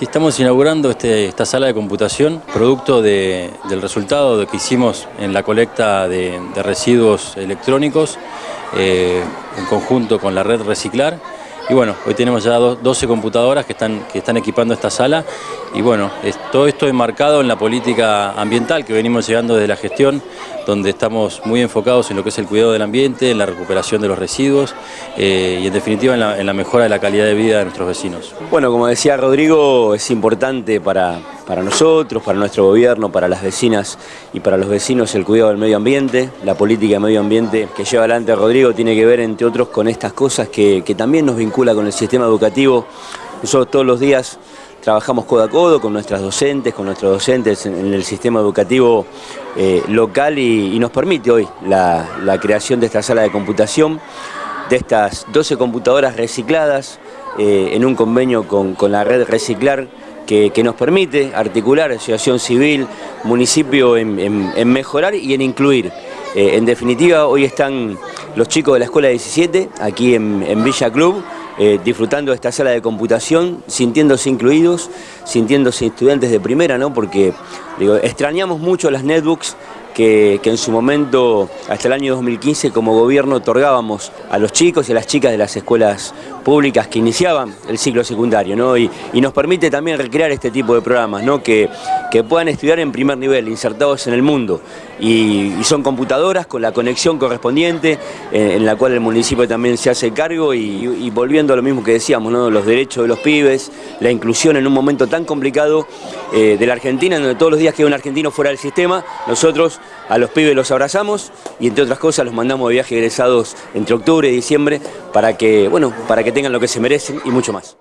Estamos inaugurando este, esta sala de computación, producto de- del resultado de que hicimos en la colecta de, de residuos electrónicos eh, en conjunto con la red Reciclar. Y bueno, hoy tenemos ya do- 12 computadoras que están, que están equipando esta sala y bueno, todo esto enmarcado en la política ambiental que venimos llegando desde la gestión, donde estamos muy enfocados en lo que es el cuidado del ambiente, en la recuperación de los residuos eh, y en definitiva en la mejora de la calidad de vida de nuestros vecinos. Bueno, como decía Rodrigo, es importante para, para nosotros, para nuestro gobierno, para las vecinas y para los vecinos el cuidado del medio ambiente. La política de medio ambiente que lleva adelante Rodrigo tiene que ver, entre otros, con estas cosas que, también nos vincula con el sistema educativo. Nosotros todos los días trabajamos codo a codo con nuestras docentes, con nuestros docentes en, el sistema educativo eh, local y, nos permite hoy la, creación de esta sala de computación de estas 12 computadoras recicladas eh, en un convenio con, con la red Reciclar que, nos permite articular asociación civil, municipio en, mejorar y en incluir. Eh, en definitiva, hoy están los chicos de la Escuela 17 aquí en, Villa Club eh, disfrutando de esta sala de computación, sintiéndose incluidos, sintiéndose estudiantes de primera, ¿no? Porque extrañamos mucho las netbooks que, en su momento, hasta el año 2015, como gobierno otorgábamos a los chicos y a las chicas de las escuelas públicas que iniciaban el ciclo secundario, ¿no? Y, y nos permite también recrear este tipo de programas, ¿no? Que, que puedan estudiar en primer nivel, insertados en el mundo. Y, son computadoras con la conexión correspondiente, eh, en la cual el municipio también se hace cargo y, y volviendo a lo mismo que decíamos, ¿no? Los derechos de los pibes, la inclusión en un momento tan complicado eh, de la Argentina, en donde todos los días queda un argentino fuera del sistema, nosotros a los pibes los abrazamos y entre otras cosas los mandamos de viaje egresados entre octubre y diciembre para que, bueno, para que tengan lo que se merecen y mucho más.